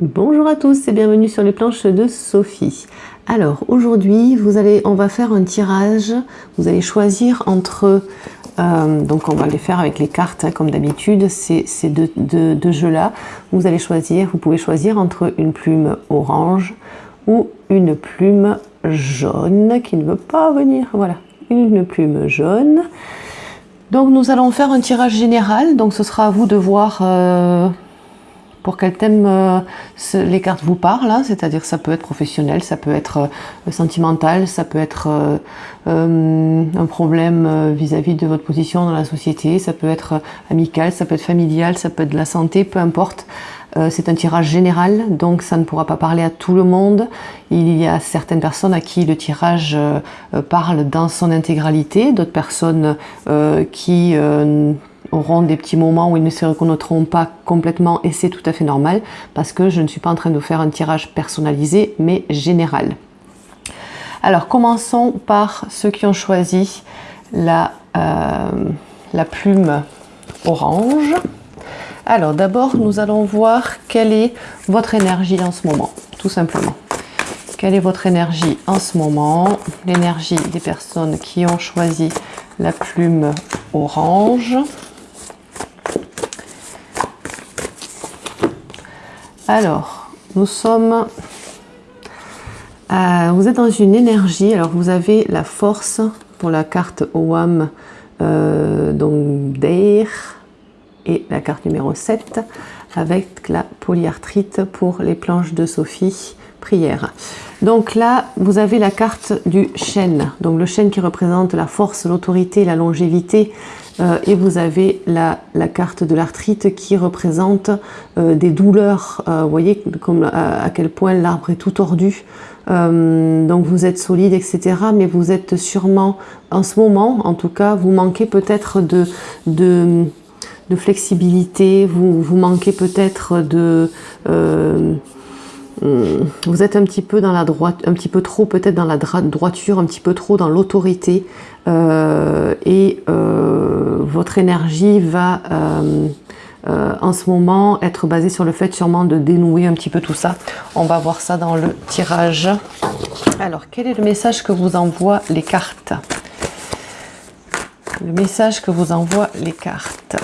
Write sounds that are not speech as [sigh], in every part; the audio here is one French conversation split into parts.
Bonjour à tous et bienvenue sur les planches de Sophie. Alors aujourd'hui, vous allez, on va faire un tirage. Vous allez choisir entre, euh, donc on va les faire avec les cartes hein, comme d'habitude, ces, deux, jeux-là. Vous allez choisir, vous pouvez choisir entre une plume orange ou une plume jaune qui ne veut pas venir. Voilà, une plume jaune. Donc nous allons faire un tirage général. Donc ce sera à vous de voir. Euh, pour quel thème euh, les cartes vous parlent, hein. c'est-à-dire ça peut être professionnel, ça peut être euh, sentimental, ça peut être euh, un problème vis-à-vis de votre position dans la société, ça peut être amical, ça peut être familial, ça peut être de la santé, peu importe. c'est un tirage général, donc ça ne pourra pas parler à tout le monde. Il y a certaines personnes à qui le tirage parle dans son intégralité, d'autres personnes qui auront des petits moments où ils ne se reconnaîtront pas complètement et c'est tout à fait normal parce que je ne suis pas en train de faire un tirage personnalisé mais général. Alors commençons par ceux qui ont choisi la, euh, la plume orange. Alors d'abord nous allons voir quelle est votre énergie en ce moment, tout simplement. Quelle est votre énergie en ce moment? L'énergie des personnes qui ont choisi la plume orange. Alors, nous sommes... vous êtes dans une énergie, alors vous avez la force pour la carte OAM, euh, donc d'air, et la carte numéro 7, avec la polyarthrite pour les planches de Sophie, prière. Donc là, vous avez la carte du chêne, donc le chêne qui représente la force, l'autorité, la longévité, euh, et vous avez la, carte de l'arthrite qui représente euh, des douleurs. Euh, vous voyez comme, à, quel point l'arbre est tout tordu. donc vous êtes solide, etc. Mais vous êtes sûrement, en ce moment, en tout cas, vous manquez peut-être de, de, flexibilité, vous, vous manquez peut-être de vous êtes un petit peu dans la droite, un petit peu trop peut-être dans la droiture, un petit peu trop dans l'autorité euh, et euh, votre énergie va euh, en ce moment être basée sur le fait sûrement de dénouer un petit peu tout ça. On va voir ça dans le tirage. Alors, quel est le message que vous envoient les cartes? Le message que vous envoient les cartes.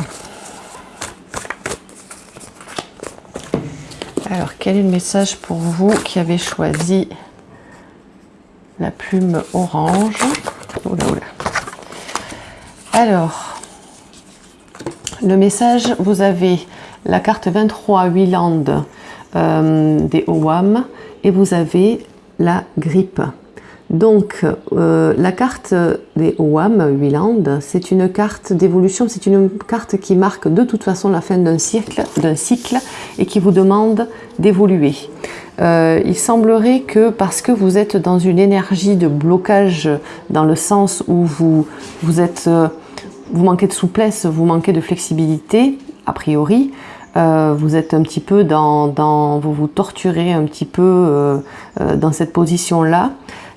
Alors, quel est le message pour vous qui avez choisi la plume orange? Alors, le message, vous avez la carte 23 Wieland euh, des OWAM et vous avez la grippe. Donc, euh, la carte des OWAM, Wieland, c'est une carte d'évolution, c'est une carte qui marque de toute façon la fin d'un cycle, cycle et qui vous demande d'évoluer. Euh, il semblerait que parce que vous êtes dans une énergie de blocage dans le sens où vous, euh, manquez de souplesse, vous manquez de flexibilité, a priori, vous êtes un petit peu dans, dans, vous vous torturez un petit peu dans cette position-là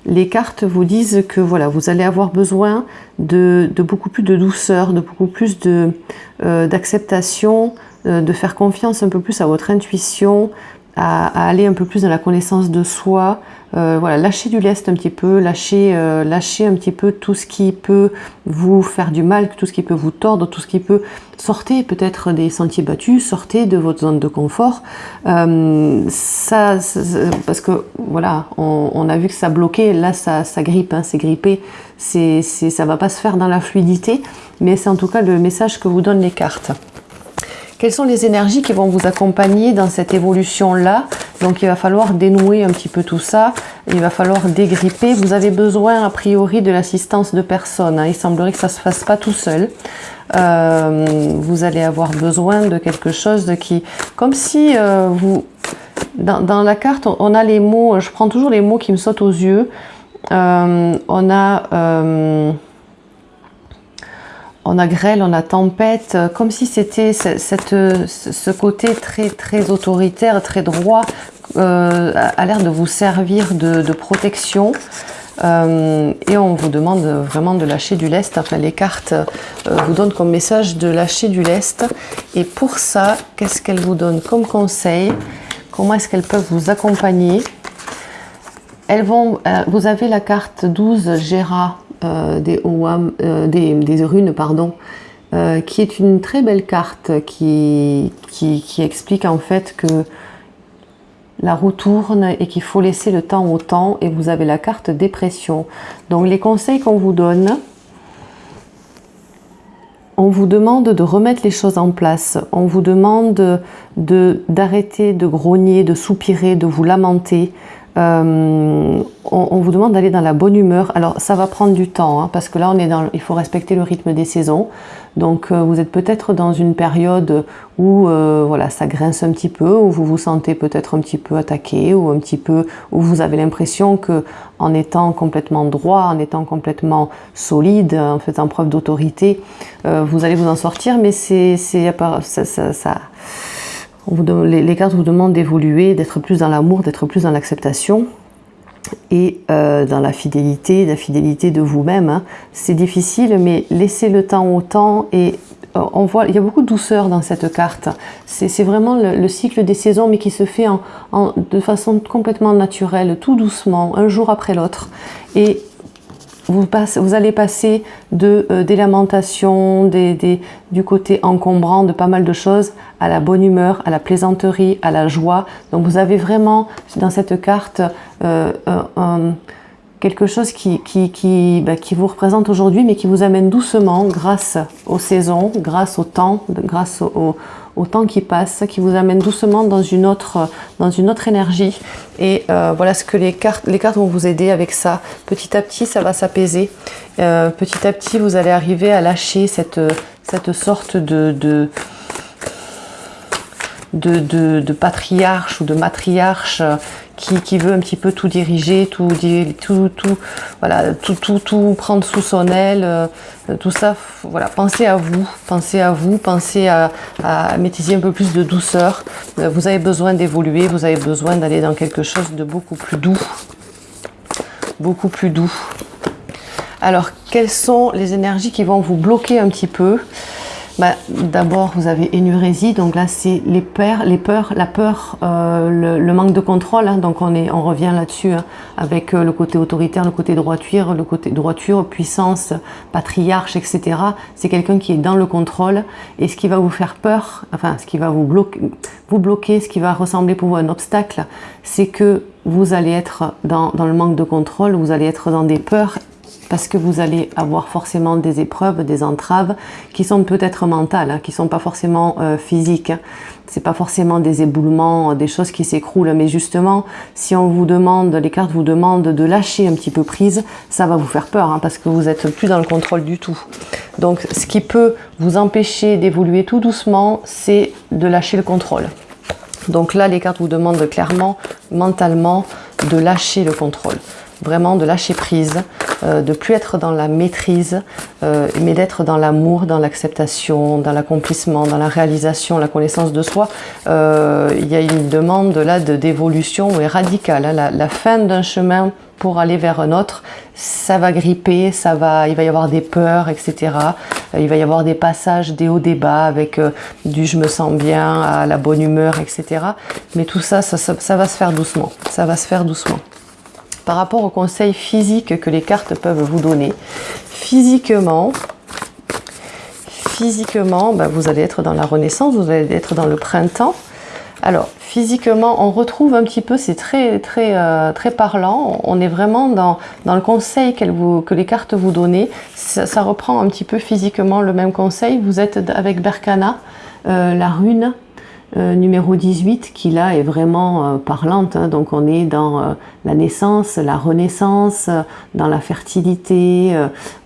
les cartes vous disent que voilà, vous allez avoir besoin de, beaucoup plus de douceur, de beaucoup plus euh, d'acceptation, euh, de faire confiance un peu plus à votre intuition, à, aller un peu plus dans la connaissance de soi, euh, voilà, lâcher du lest un petit peu, lâcher, euh, lâcher un petit peu tout ce qui peut vous faire du mal, tout ce qui peut vous tordre, tout ce qui peut sortir peut-être des sentiers battus, sortez de votre zone de confort. Euh, ça, parce que voilà, on, a vu que ça bloquait, là ça, ça grippe, hein, c'est grippé, c'est, ça va pas se faire dans la fluidité, mais c'est en tout cas le message que vous donnent les cartes. Quelles sont les énergies qui vont vous accompagner dans cette évolution-là Donc il va falloir dénouer un petit peu tout ça, il va falloir dégripper. Vous avez besoin a priori de l'assistance de personnes, hein. il semblerait que ça ne se fasse pas tout seul. Euh, vous allez avoir besoin de quelque chose qui... Comme si euh, vous... Dans, la carte, on a les mots, je prends toujours les mots qui me sautent aux yeux. Euh, on a on a grêle, on a tempête, euh, comme si c'était ce côté très, très autoritaire, très droit, euh, a l'air de vous servir de, protection. Euh, et on vous demande vraiment de lâcher du lest. Enfin, les cartes vous donnent comme message de lâcher du lest. Et pour ça, qu'est-ce qu'elles vous donnent comme conseil? Comment est-ce qu'elles peuvent vous accompagner? Elles vont, euh, vous avez la carte 12 Gera euh, des, des, runes, pardon, qui est une très belle carte qui, explique en fait que la roue tourne et qu'il faut laisser le temps au temps et vous avez la carte dépression. Donc les conseils qu'on vous donne, on vous demande de remettre les choses en place, on vous demande d'arrêter de, grogner, de soupirer, de vous lamenter, euh, on, vous demande d'aller dans la bonne humeur. Alors ça va prendre du temps, hein, parce que là on est dans, il faut respecter le rythme des saisons. Donc euh, vous êtes peut-être dans une période où euh, voilà, ça grince un petit peu, où vous vous sentez peut-être un petit peu attaqué, ou un petit peu où vous avez l'impression que en étant complètement droit, en étant complètement solide, en faisant preuve d'autorité, vous allez vous en sortir. Mais c'est ça, ça, ça les, cartes vous demandent d'évoluer, d'être plus dans l'amour, d'être plus dans l'acceptation et euh, dans la fidélité, la fidélité de vous-même. Hein. C'est difficile, mais laissez le temps au temps et euh, on voit, il y a beaucoup de douceur dans cette carte. C'est vraiment le, cycle des saisons, mais qui se fait de façon complètement naturelle, tout doucement, un jour après l'autre. Et vous, allez passer de, euh, des lamentations, du côté encombrant de pas mal de choses, à la bonne humeur, à la plaisanterie, à la joie. Donc vous avez vraiment dans cette carte euh, quelque chose qui, qui, qui, bah, qui vous représente aujourd'hui, mais qui vous amène doucement grâce aux saisons, grâce au temps, grâce au, au temps qui passe, qui vous amène doucement dans une autre, dans une autre énergie. Et euh, voilà ce que les cartes, les cartes vont vous aider avec ça. Petit à petit, ça va s'apaiser. Euh, petit à petit, vous allez arriver à lâcher cette, cette sorte de de, de, patriarche ou de matriarche qui, veut un petit peu tout diriger, tout, tout, tout, voilà, tout, tout, tout prendre sous son aile, euh, tout ça, voilà, pensez à vous, pensez à vous, pensez à, à un peu plus de douceur. Euh, vous avez besoin d'évoluer, vous avez besoin d'aller dans quelque chose de beaucoup plus doux, beaucoup plus doux. Alors, quelles sont les énergies qui vont vous bloquer un petit peu? Bah, D'abord, vous avez énurésie, donc là, c'est les peurs, les peurs, la peur, euh, le, manque de contrôle. Hein, donc on, est, on revient là-dessus hein, avec euh, le côté autoritaire, le côté droiture, le côté droiture, puissance, patriarche, etc. C'est quelqu'un qui est dans le contrôle et ce qui va vous faire peur, enfin, ce qui va vous bloquer, vous bloquer, ce qui va ressembler pour vous un obstacle, c'est que vous allez être dans, dans le manque de contrôle, vous allez être dans des peurs parce que vous allez avoir forcément des épreuves, des entraves qui sont peut-être mentales, hein, qui sont pas forcément euh, physiques. Hein. C'est pas forcément des éboulements, des choses qui s'écroulent, mais justement, si on vous demande, les cartes vous demandent de lâcher un petit peu prise, ça va vous faire peur, hein, parce que vous êtes plus dans le contrôle du tout. Donc, ce qui peut vous empêcher d'évoluer tout doucement, c'est de lâcher le contrôle. Donc là, les cartes vous demandent clairement, mentalement, de lâcher le contrôle vraiment de lâcher prise, euh, de plus être dans la maîtrise, euh, mais d'être dans l'amour, dans l'acceptation, dans l'accomplissement, dans la réalisation, la connaissance de soi. Euh, il y a une demande là d'évolution radicale. Hein. La, fin d'un chemin pour aller vers un autre, ça va gripper, ça va, il va y avoir des peurs, etc. Il va y avoir des passages, des hauts, des bas, avec du je me sens bien à la bonne humeur, etc. Mais tout ça, ça va se faire doucement. Ça va se faire doucement par rapport aux conseils physiques que les cartes peuvent vous donner. Physiquement, ben, vous allez être dans la renaissance, vous allez être dans le printemps. Alors, physiquement, on retrouve un petit peu, c'est très, très, euh, très parlant, on est vraiment dans, le conseil que les cartes vous donnent. Ça, reprend un petit peu physiquement le même conseil. Vous êtes avec Berkana, euh, la rune euh, numéro 18 qui là est vraiment euh, parlante. Hein. donc on est dans euh, la naissance, la renaissance, dans la fertilité,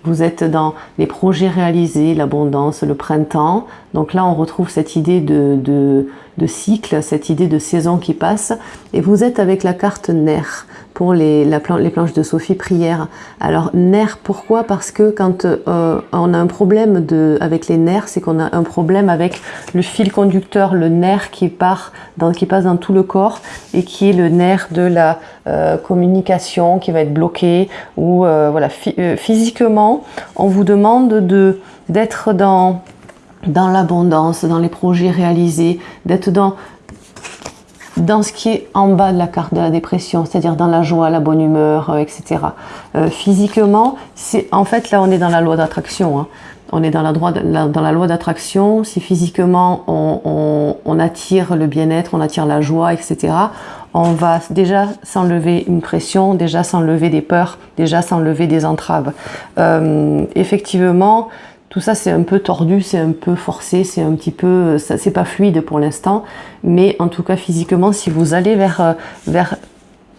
vous êtes dans les projets réalisés, l'abondance, le printemps. Donc là on retrouve cette idée de, de, cycle, cette idée de saison qui passe. Et vous êtes avec la carte nerf pour les, la les planches de Sophie prière. Alors nerfs, pourquoi? Parce que quand euh, on a un problème de, avec les nerfs, c'est qu'on a un problème avec le fil conducteur, le nerf qui, part qui passe dans tout le corps et qui est le nerf de la euh, communication qui va être bloqué. Ou euh, voilà, physiquement, on vous demande de d'être dans dans l'abondance, dans les projets réalisés, d'être dans dans ce qui est en bas de la carte de la dépression, c'est-à-dire dans la joie, la bonne humeur, euh, etc. Euh, physiquement, en fait là on est dans la loi d'attraction. Hein. On est dans la, dans la loi d'attraction. Si physiquement on, on attire le bien-être, on attire la joie, etc., on va déjà s'enlever une pression, déjà s'enlever des peurs, déjà s'enlever des entraves. Euh, effectivement, tout ça, c'est un peu tordu, c'est un peu forcé, c'est un petit peu, c'est pas fluide pour l'instant, mais en tout cas physiquement, si vous allez vers, euh, vers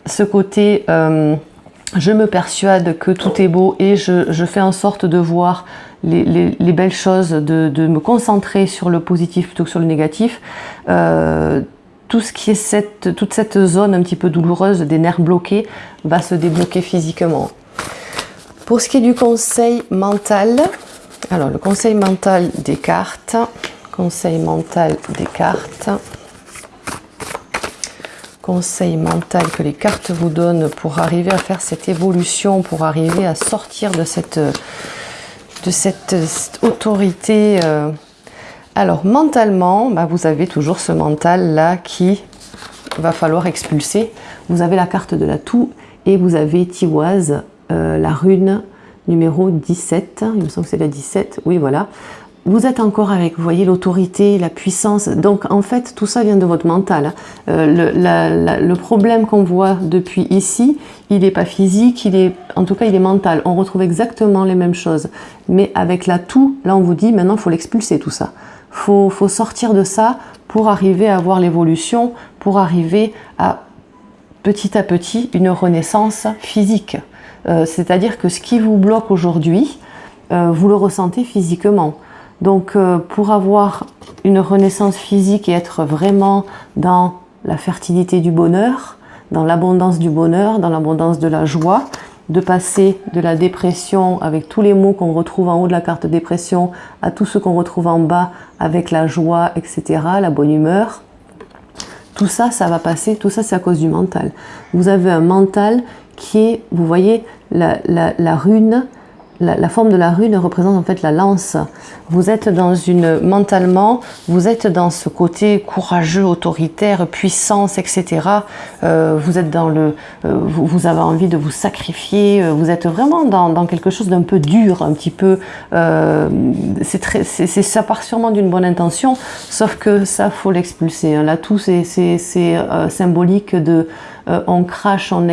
ce côté, euh, je me persuade que tout est beau et je, fais en sorte de voir les, belles choses, de, me concentrer sur le positif plutôt que sur le négatif, euh, tout ce qui est cette, toute cette zone un petit peu douloureuse des nerfs bloqués va se débloquer physiquement. Pour ce qui est du conseil mental, alors, le conseil mental des cartes. Conseil mental des cartes. Conseil mental que les cartes vous donnent pour arriver à faire cette évolution, pour arriver à sortir de cette, autorité. Euh. Alors, mentalement, bah, vous avez toujours ce mental-là qui va falloir expulser. Vous avez la carte de la toux et vous avez Tiwaz, euh, la rune numéro 17, il me semble que c'est la 17, oui voilà. Vous êtes encore avec, vous voyez, l'autorité, la puissance. Donc en fait, tout ça vient de votre mental. Hein. Euh, le, problème qu'on voit depuis ici, il n'est pas physique, il est, en tout cas, il est mental. On retrouve exactement les mêmes choses. Mais avec la tout, là on vous dit, maintenant, il faut l'expulser tout ça. Il faut, faut sortir de ça pour arriver à avoir l'évolution, pour arriver à petit à petit une renaissance physique. Euh, c'est-à-dire que ce qui vous bloque aujourd'hui, euh, vous le ressentez physiquement. Donc euh, pour avoir une renaissance physique et être vraiment dans la fertilité du bonheur, dans l'abondance du bonheur, dans l'abondance de la joie, de passer de la dépression avec tous les mots qu'on retrouve en haut de la carte dépression à tous ceux qu'on retrouve en bas avec la joie, etc., la bonne humeur. Tout ça, ça va passer, tout ça c'est à cause du mental. Vous avez un mental qui est, vous voyez, la, rune, la, forme de la rune représente en fait la lance. Vous êtes dans une, mentalement, vous êtes dans ce côté courageux, autoritaire, puissance, etc. Euh, vous êtes dans le, euh, vous, avez envie de vous sacrifier, euh, vous êtes vraiment dans, dans quelque chose d'un peu dur, un petit peu, c'est très, c'est, ça part sûrement d'une bonne intention, sauf que ça, faut l'expulser. Hein. Là, tout, c'est symbolique de, on crache, on,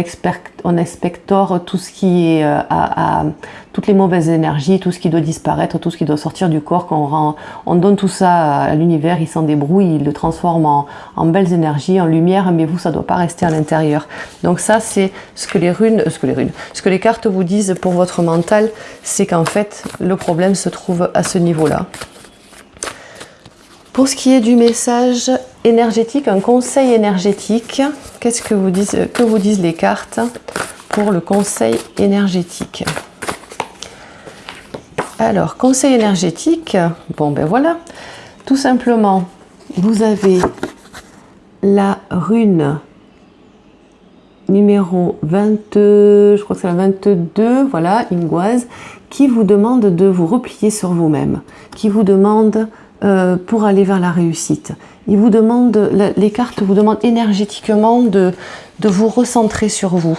on expectore tout ce qui est euh, à, toutes les mauvaises énergies, tout ce qui doit disparaître, tout ce qui doit sortir du corps, qu'on on donne tout ça à l'univers, il s'en débrouille, il le transforme en, belles énergies, en lumière, mais vous, ça ne doit pas rester à l'intérieur. Donc ça, c'est ce que les runes, ce que les runes, ce que les cartes vous disent pour votre mental, c'est qu'en fait, le problème se trouve à ce niveau-là. Pour ce qui est du message énergétique, un conseil énergétique, qu'est-ce que vous disent, que vous disent les cartes pour le conseil énergétique? Alors, conseil énergétique, bon ben voilà, tout simplement, vous avez la rune numéro 22, je crois que c'est la 22, voilà, Ingoise, qui vous demande de vous replier sur vous-même, qui vous demande euh, pour aller vers la réussite. Il vous demande, les cartes vous demandent énergétiquement de, vous recentrer sur vous.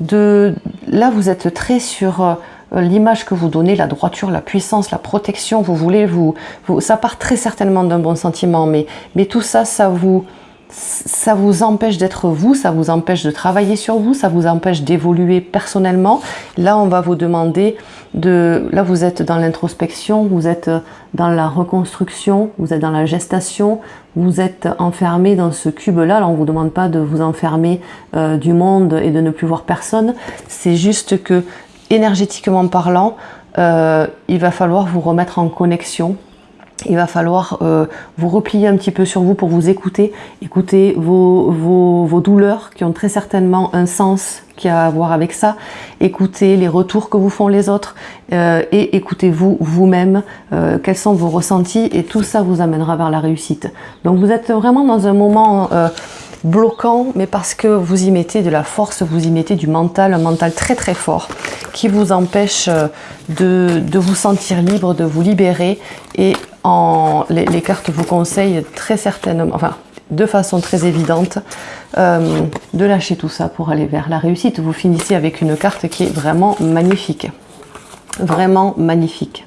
De, là, vous êtes très sur euh, l'image que vous donnez, la droiture, la puissance, la protection. Vous voulez vous, ça part très certainement d'un bon sentiment, mais, mais tout ça, ça vous, ça vous empêche d'être vous, ça vous empêche de travailler sur vous, ça vous empêche d'évoluer personnellement. Là, on va vous demander de... Là, vous êtes dans l'introspection, vous êtes dans la reconstruction, vous êtes dans la gestation, vous êtes enfermé dans ce cube-là. Là, on ne vous demande pas de vous enfermer euh, du monde et de ne plus voir personne. C'est juste que, énergétiquement parlant, euh, il va falloir vous remettre en connexion il va falloir euh, vous replier un petit peu sur vous pour vous écouter, écouter vos, vos, douleurs qui ont très certainement un sens qui a à voir avec ça, écouter les retours que vous font les autres euh, et écoutez-vous vous-même, quels sont vos ressentis et tout ça vous amènera vers la réussite. Donc vous êtes vraiment dans un moment bloquant, mais parce que vous y mettez de la force, vous y mettez du mental, un mental très très fort qui vous empêche de, de vous sentir libre, de vous libérer et en, les, cartes vous conseillent très certainement, enfin de façon très évidente euh, de lâcher tout ça pour aller vers la réussite. Vous finissez avec une carte qui est vraiment magnifique. Vraiment magnifique.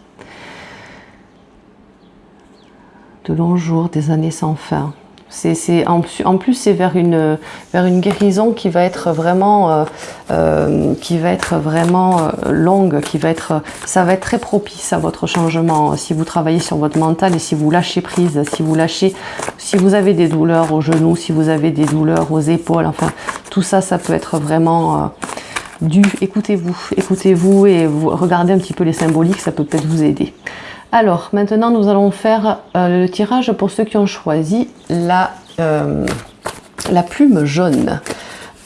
De longs jours, des années sans fin. En, en, plus, c'est vers une, vers une guérison qui va être vraiment, euh, euh, qui va être vraiment euh, longue, qui va être, ça va être très propice à votre changement. Si vous travaillez sur votre mental et si vous lâchez prise, si vous lâchez, si vous avez des douleurs aux genoux, si vous avez des douleurs aux épaules, enfin, tout ça, ça peut être vraiment dû. Écoutez-vous, écoutez-vous et vous regardez un petit peu les symboliques, ça peut peut-être vous aider. Alors, maintenant, nous allons faire euh, le tirage pour ceux qui ont choisi la, euh, plume jaune.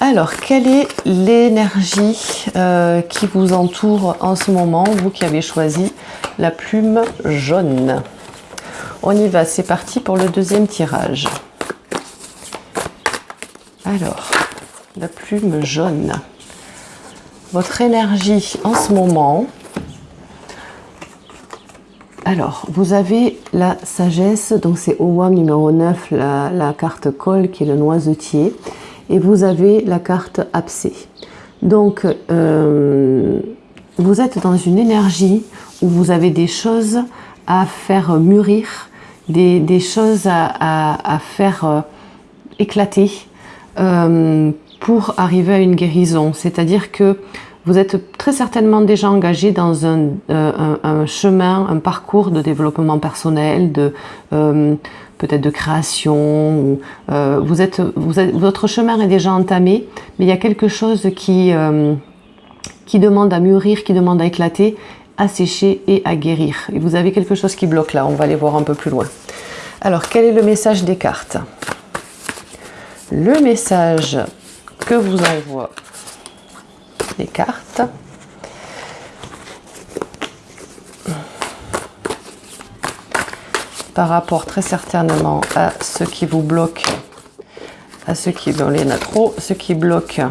Alors, quelle est l'énergie euh, qui vous entoure en ce moment, vous qui avez choisi la plume jaune? On y va, c'est parti pour le deuxième tirage. Alors, la plume jaune. Votre énergie en ce moment, alors, vous avez la sagesse, donc c'est OWAM numéro 9, la, carte col qui est le noisetier, et vous avez la carte abcès. Donc, euh, vous êtes dans une énergie où vous avez des choses à faire mûrir, des, choses à, faire euh, éclater euh, pour arriver à une guérison. C'est-à-dire que vous êtes très certainement déjà engagé dans un, euh, chemin, un parcours de développement personnel, de euh, peut-être de création. Euh, vous êtes, votre chemin est déjà entamé, mais il y a quelque chose qui, qui demande à mûrir, qui demande à éclater, à sécher et à guérir. Et vous avez quelque chose qui bloque là, on va aller voir un peu plus loin. Alors, quel est le message des cartes? Le message que vous envoie les cartes. Par rapport très certainement à ce qui vous bloque, à ce qui, dans les trop, ce qui bloque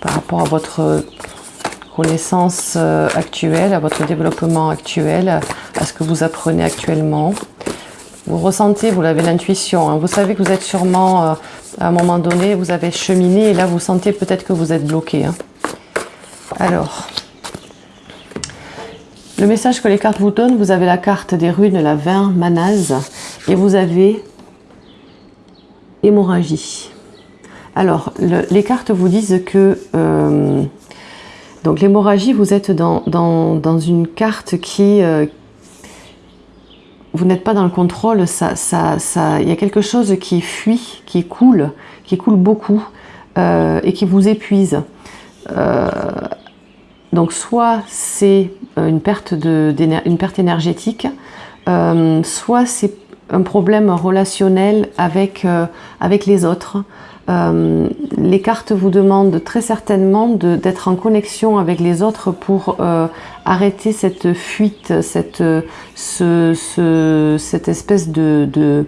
par rapport à votre connaissance euh, actuelle, à votre développement actuel, à ce que vous apprenez actuellement. Vous ressentez, vous l'avez l'intuition, hein. vous savez que vous êtes sûrement euh, à un moment donné, vous avez cheminé et là, vous sentez peut-être que vous êtes bloqué. Hein. Alors, le message que les cartes vous donnent, vous avez la carte des runes, la 20, manaz, et vous avez hémorragie. Alors, les cartes vous disent que euh, donc l'hémorragie, vous êtes dans, une carte qui, euh, vous n'êtes pas dans le contrôle, ça, ça, ça, il y a quelque chose qui fuit, qui coule, qui coule beaucoup euh, et qui vous épuise. Euh, donc soit c'est une perte, de, une perte énergétique, euh, soit c'est un problème relationnel avec, avec les autres. Euh, les cartes vous demandent très certainement d'être en connexion avec les autres pour euh, arrêter cette fuite, cette, ce, cette espèce de,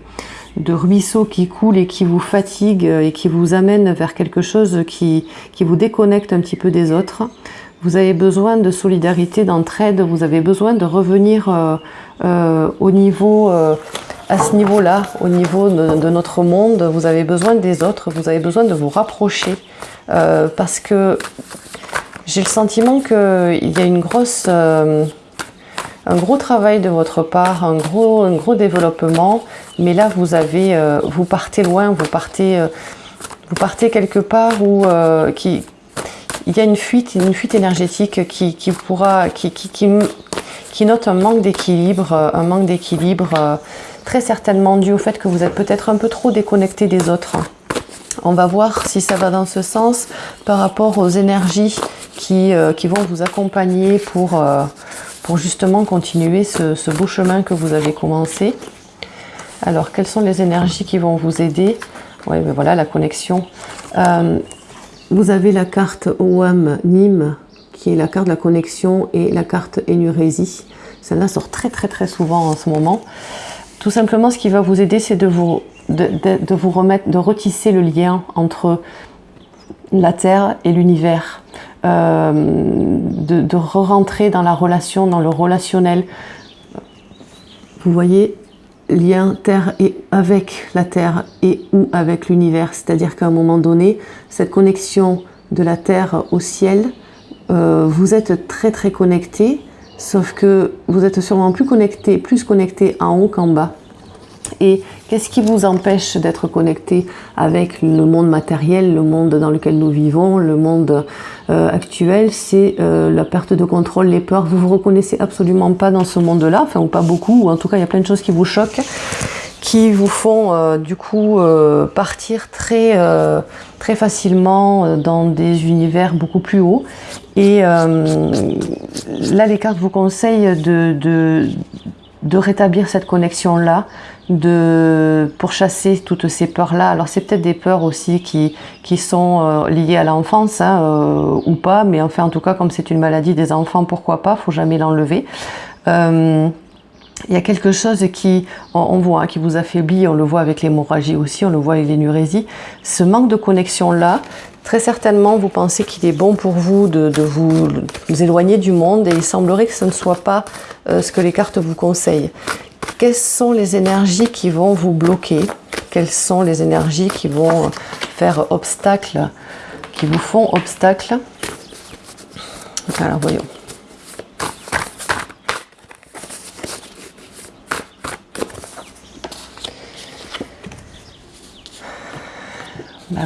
ruisseau qui coule et qui vous fatigue et qui vous amène vers quelque chose qui, vous déconnecte un petit peu des autres. Vous avez besoin de solidarité, d'entraide, vous avez besoin de revenir euh, au niveau à ce niveau-là, au niveau de, notre monde, vous avez besoin des autres, vous avez besoin de vous rapprocher euh, parce que j'ai le sentiment qu'il y a une grosse, euh, un gros travail de votre part, un gros, un gros développement, mais là vous avez, euh, vous partez loin, vous partez, vous partez quelque part où il y a une fuite, une fuite énergétique qui, pourra, qui, qui, note un manque d'équilibre, un manque d'équilibre très certainement dû au fait que vous êtes peut-être un peu trop déconnecté des autres. On va voir si ça va dans ce sens par rapport aux énergies qui, euh, qui vont vous accompagner pour, euh, pour justement continuer ce, beau chemin que vous avez commencé. Alors, quelles sont les énergies qui vont vous aider? Oui, mais voilà, la connexion. Euh, vous avez la carte OAM Nîmes, qui est la carte de la connexion, et la carte Énurésie. Celle-là sort très très très souvent en ce moment. Tout simplement, ce qui va vous aider, c'est de vous, remettre, de retisser le lien entre la Terre et l'univers, euh, de, re rentrer dans la relation, dans le relationnel. Vous voyez, lien terre et avec la terre et ou avec l'univers. C'est-à-dire qu'à un moment donné, cette connexion de la terre au ciel, euh, vous êtes très très connecté, sauf que vous êtes sûrement plus connecté, plus connecté en haut qu'en bas. Et qu'est-ce qui vous empêche d'être connecté avec le monde matériel, le monde dans lequel nous vivons, le monde euh, actuel? C'est euh, la perte de contrôle, les peurs. Vous vous reconnaissez absolument pas dans ce monde-là, enfin ou pas beaucoup, ou en tout cas il y a plein de choses qui vous choquent, qui vous font euh, du coup partir très très facilement dans des univers beaucoup plus hauts. Et là, les cartes vous conseillent de, de, de rétablir cette connexion-là, de chasser toutes ces peurs-là. Alors c'est peut-être des peurs aussi qui, qui sont euh, liées à l'enfance hein, euh, ou pas, mais enfin en tout cas comme c'est une maladie des enfants, pourquoi pas, faut jamais l'enlever. Euh, il y a quelque chose qui, on, voit, hein, qui vous affaiblit, on le voit avec l'hémorragie aussi, on le voit avec l'énurésie. Ce manque de connexion-là, très certainement, vous pensez qu'il est bon pour vous de, vous, éloigner du monde et il semblerait que ce ne soit pas ce que les cartes vous conseillent. Quelles sont les énergies qui vont vous bloquer? Quelles sont les énergies qui vont faire obstacle, qui vous font obstacle? Alors voyons.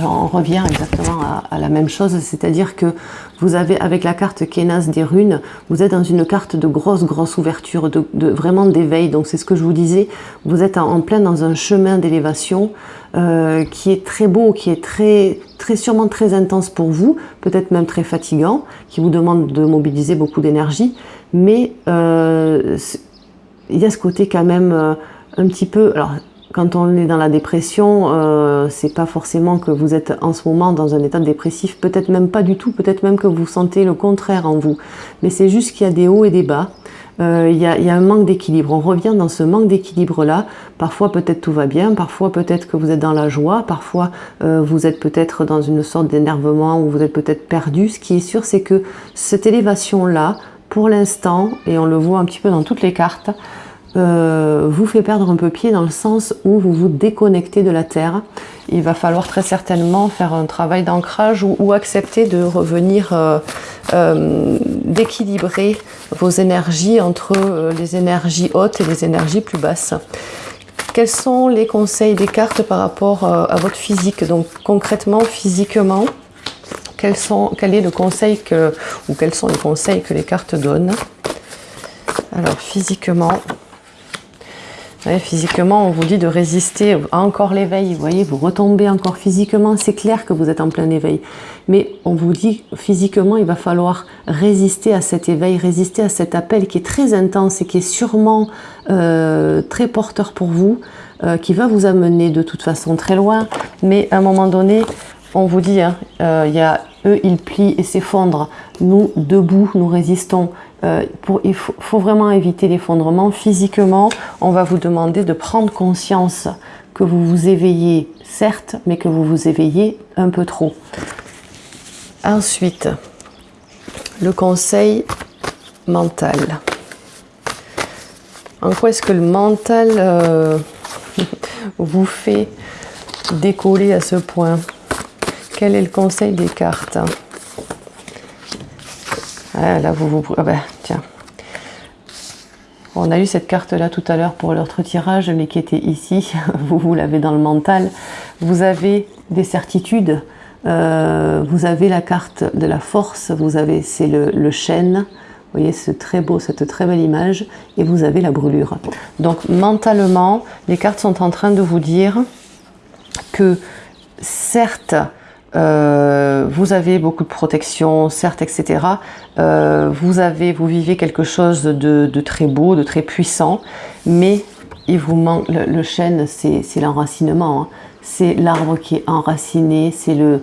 On revient exactement à, la même chose, c'est-à-dire que vous avez avec la carte Kenas des runes, vous êtes dans une carte de grosse grosse ouverture, de, vraiment d'éveil. Donc c'est ce que je vous disais, vous êtes en, plein dans un chemin d'élévation euh, qui est très beau, qui est très très sûrement très intense pour vous, peut-être même très fatigant, qui vous demande de mobiliser beaucoup d'énergie, mais euh, il y a ce côté quand même euh, un petit peu. Quand on est dans la dépression, euh, c'est pas forcément que vous êtes en ce moment dans un état dépressif, peut-être même pas du tout, peut-être même que vous sentez le contraire en vous. Mais c'est juste qu'il y a des hauts et des bas. Euh, il y, a, un manque d'équilibre. On revient dans ce manque d'équilibre-là. Parfois, peut-être tout va bien. Parfois, peut-être que vous êtes dans la joie. Parfois, euh, vous êtes peut-être dans une sorte d'énervement ou vous êtes peut-être perdu. Ce qui est sûr, c'est que cette élévation-là, pour l'instant, et on le voit un petit peu dans toutes les cartes, euh, vous fait perdre un peu pied dans le sens où vous vous déconnectez de la Terre. Il va falloir très certainement faire un travail d'ancrage ou, accepter de revenir, euh, euh, d'équilibrer vos énergies entre les énergies hautes et les énergies plus basses. Quels sont les conseils des cartes par rapport à votre physique? Donc concrètement, physiquement, quel est le conseil que, ou quels sont les conseils que les cartes donnent? Alors physiquement, physiquement, on vous dit de résister encore l'éveil. Vous voyez, vous retombez encore physiquement. C'est clair que vous êtes en plein éveil. Mais on vous dit physiquement, il va falloir résister à cet éveil, résister à cet appel qui est très intense et qui est sûrement euh, très porteur pour vous, euh, qui va vous amener de toute façon très loin. Mais à un moment donné, on vous dit, hein, euh, il y a eux, ils plient et s'effondrent. Nous, debout, nous résistons. Euh, il faut, vraiment éviter l'effondrement. Physiquement, on va vous demander de prendre conscience que vous vous éveillez, certes, mais que vous vous éveillez un peu trop. Ensuite, le conseil mental. En quoi est-ce que le mental euh, [laughs] vous fait décoller à ce point? Quel est le conseil des cartes? Là, vous. Ah tiens. On a eu cette carte-là tout à l'heure pour l'autre tirage, mais qui était ici. [laughs] vous, vous l'avez dans le mental. Vous avez des certitudes. Euh, vous avez la carte de la force. Vous avez, c'est le, le chêne. Vous voyez ce très beau, cette très belle image. Et vous avez la brûlure. Donc, mentalement, les cartes sont en train de vous dire que, certes, euh, vous avez beaucoup de protection, certes, etc. Euh, vous avez, vous vivez quelque chose de, très beau, de très puissant, mais il vous manque le, chêne, c'est l'enracinement. Hein. C'est l'arbre qui est enraciné, c'est le,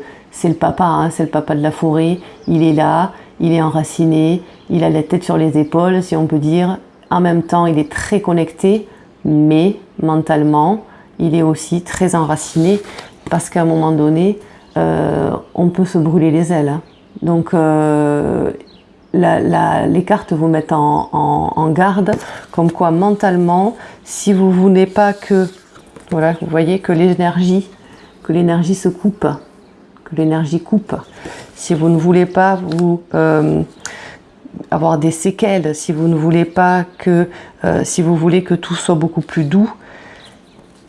papa, hein, c'est le papa de la forêt. Il est là, il est enraciné, il a la tête sur les épaules, si on peut dire. En même temps, il est très connecté, mais mentalement, il est aussi très enraciné parce qu'à un moment donné, on peut se brûler les ailes. Hein. Donc, euh, les cartes vous mettent en, garde, comme quoi mentalement, si vous voulez pas que, voilà, vous voyez que l'énergie, que l'énergie se coupe, que l'énergie coupe. Si vous ne voulez pas vous euh, avoir des séquelles, si vous ne voulez pas que, euh, si vous voulez que tout soit beaucoup plus doux,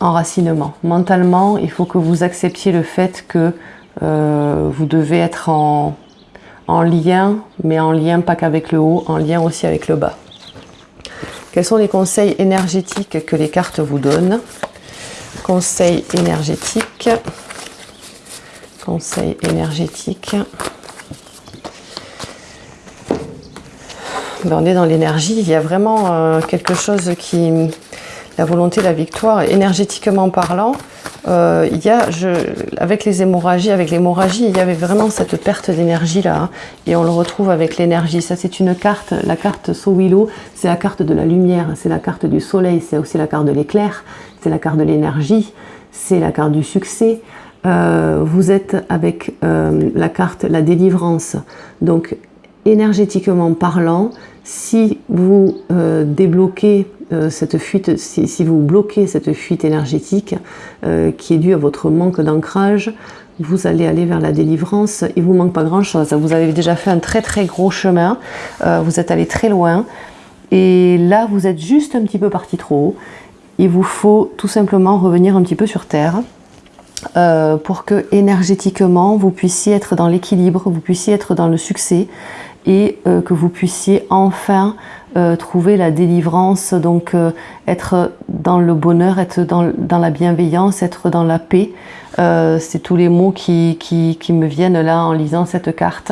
enracinement. Mentalement, il faut que vous acceptiez le fait que euh, vous devez être en, en lien, mais en lien pas qu'avec le haut, en lien aussi avec le bas. Quels sont les conseils énergétiques que les cartes vous donnent? Conseils énergétiques. Conseils énergétiques. Ben, on est dans l'énergie, il y a vraiment euh, quelque chose qui... La volonté, la victoire, énergétiquement parlant, euh, il y a, avec les hémorragies, avec l'hémorragie, il y avait vraiment cette perte d'énergie là, hein, et on le retrouve avec l'énergie. Ça, c'est une carte, la carte Sowilo, c'est la carte de la lumière, c'est la carte du soleil, c'est aussi la carte de l'éclair, c'est la carte de l'énergie, c'est la carte du succès. Euh, vous êtes avec euh, la carte la délivrance. Donc, énergétiquement parlant, si vous euh, débloquez euh, cette fuite, si, vous bloquez cette fuite énergétique euh, qui est due à votre manque d'ancrage, vous allez aller vers la délivrance. Il vous manque pas grand chose. Vous avez déjà fait un très très gros chemin. Vous êtes allé très loin. Et là, vous êtes juste un petit peu parti trop haut. Il vous faut tout simplement revenir un petit peu sur Terre. pour que énergétiquement vous puissiez être dans l'équilibre, vous puissiez être dans le succès et que vous puissiez enfin euh, trouver la délivrance, donc euh, être dans le bonheur, être dans, la bienveillance, être dans la paix. Euh, c'est tous les mots qui, qui, qui, me viennent là en lisant cette carte.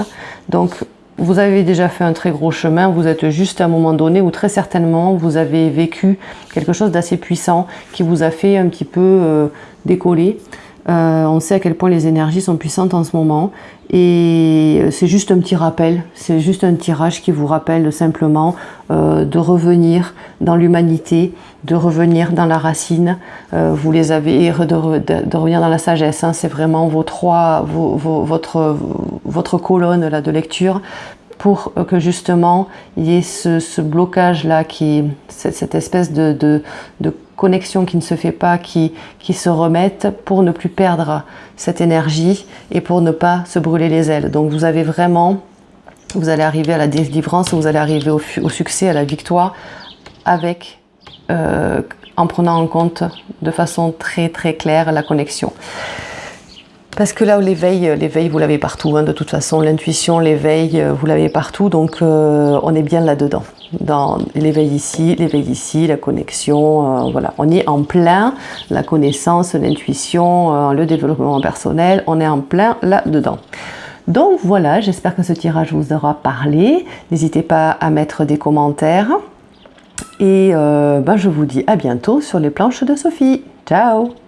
Donc vous avez déjà fait un très gros chemin, vous êtes juste à un moment donné où très certainement vous avez vécu quelque chose d'assez puissant qui vous a fait un petit peu décoller. Euh, on sait à quel point les énergies sont puissantes en ce moment et euh, c'est juste un petit rappel, c'est juste un tirage qui vous rappelle simplement euh, de revenir dans l'humanité, de revenir dans la racine. vous les avez, de, revenir dans la sagesse. Hein. c'est vraiment vos trois, votre, colonne là, de lecture pour que justement il y ait ce, blocage là, qui, cette, espèce de, connexion qui ne se fait pas, qui, qui se remettent pour ne plus perdre cette énergie et pour ne pas se brûler les ailes. Donc vous avez vraiment, vous allez arriver à la délivrance, vous allez arriver au, succès, à la victoire avec, euh, en prenant en compte de façon très très claire la connexion. Parce que là, l'éveil, l'éveil, vous l'avez partout. Hein, de toute façon, l'intuition, l'éveil, vous l'avez partout. Donc, euh, on est bien là-dedans dans l'éveil ici, l'éveil ici, la connexion, euh, voilà. On est en plein, la connaissance, l'intuition, euh, le développement personnel, on est en plein là-dedans. Donc voilà, j'espère que ce tirage vous aura parlé. N'hésitez pas à mettre des commentaires. Et euh, ben, je vous dis à bientôt sur les planches de Sophie. Ciao